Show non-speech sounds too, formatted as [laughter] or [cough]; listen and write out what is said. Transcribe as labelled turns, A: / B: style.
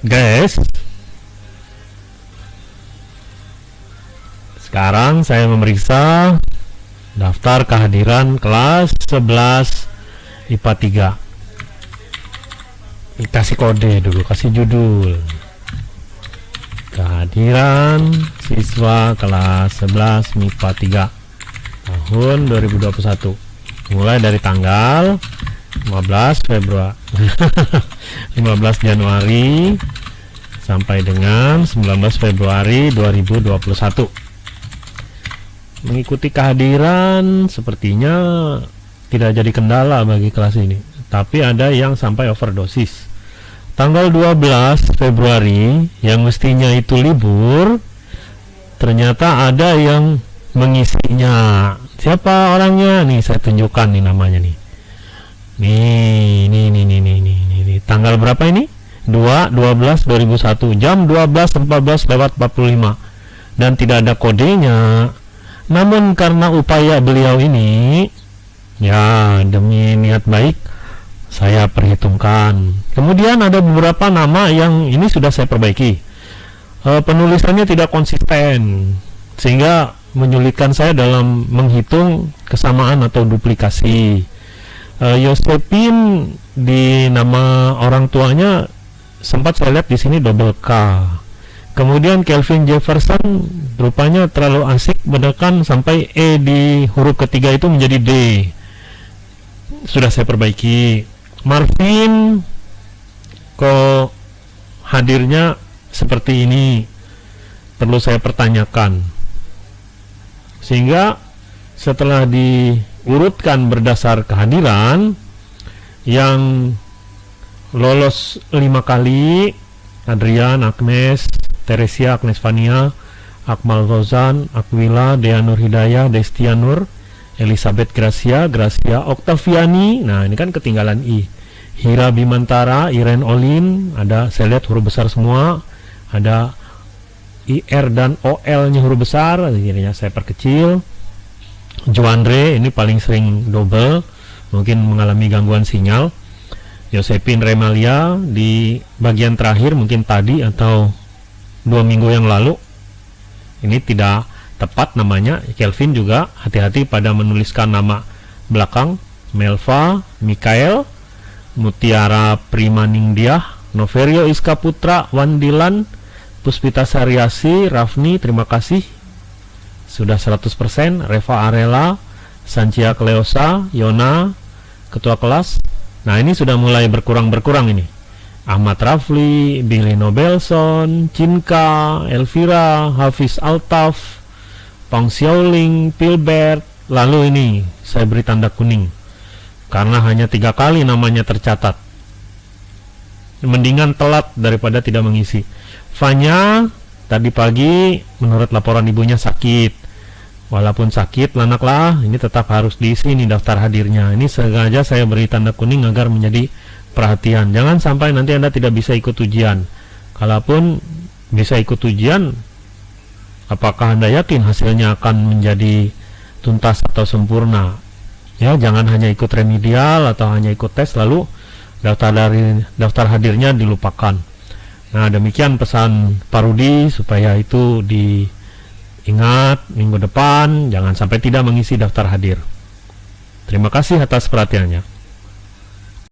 A: guys. Sekarang saya memeriksa daftar kehadiran kelas 11 IPA 3 kasih kode dulu kasih judul. Kehadiran siswa kelas 11 MIPA 3 tahun 2021 mulai dari tanggal 15 Februari. [laughs] 15 Januari sampai dengan 19 Februari 2021 mengikuti kehadiran sepertinya tidak jadi kendala bagi kelas ini tapi ada yang sampai overdosis. Tanggal 12 Februari yang mestinya itu libur ternyata ada yang mengisinya. Siapa orangnya? Nih saya tunjukkan nih namanya nih nih nih nih nih nih nih, nih, nih. tanggal berapa ini? 2 12 2001 jam 12 14 lewat 45 dan tidak ada kodenya. Namun karena upaya beliau ini ya demi niat baik saya perhitungkan. Kemudian ada beberapa nama yang ini sudah saya perbaiki. E, penulisannya tidak konsisten sehingga menyulitkan saya dalam menghitung kesamaan atau duplikasi uh, di nama orang tuanya sempat saya lihat di sini double K. Kemudian Kelvin Jefferson rupanya terlalu asik menekan sampai E di huruf ketiga itu menjadi D. Sudah saya perbaiki. Marvin kok hadirnya seperti ini? Perlu saya pertanyakan. Sehingga setelah di urutkan berdasar kehadiran yang lolos lima kali Adrian, Agnes, Teresia, Agnes Fania, Akmal Rozan, Aquila, Dea Nur Hidayah, Destia Nur, Elizabeth Gracia, Gracia Oktaviani. Nah, ini kan ketinggalan I. Hira Bimantara, Iren Olin, ada saya lihat huruf besar semua. Ada IR dan OL-nya huruf besar, akhirnya saya perkecil. Joandre ini paling sering double mungkin mengalami gangguan sinyal. Josephine Remalia di bagian terakhir mungkin tadi atau dua minggu yang lalu. Ini tidak tepat namanya Kelvin juga hati-hati pada menuliskan nama belakang. Melva, Mikael, Mutiara Primaningdiah, Noverio Iska Putra, Wandilan, Puspita Sariasi, Rafni, terima kasih sudah 100% Reva Arela Sancia Kleosa Yona ketua kelas. Nah ini sudah mulai berkurang-berkurang ini. Ahmad Rafli Billy Nobelson Cinka Elvira Hafiz Altaf Pang Xiaoling Pilbert. Lalu ini saya beri tanda kuning. Karena hanya tiga kali namanya tercatat. Mendingan telat daripada tidak mengisi. Fanya tadi pagi menurut laporan ibunya sakit. Walaupun sakit lanaklah. Ini tetap harus diisi ini daftar hadirnya. Ini sengaja saya beri tanda kuning agar menjadi perhatian. Jangan sampai nanti anda tidak bisa ikut ujian. Kalaupun bisa ikut ujian apakah anda yakin hasilnya akan menjadi tuntas atau sempurna? Ya jangan hanya ikut remedial atau hanya ikut tes lalu daftar dari daftar hadirnya dilupakan Nah demikian pesan Parudi supaya itu diingat minggu depan jangan sampai tidak mengisi daftar hadir. Terima kasih atas perhatiannya.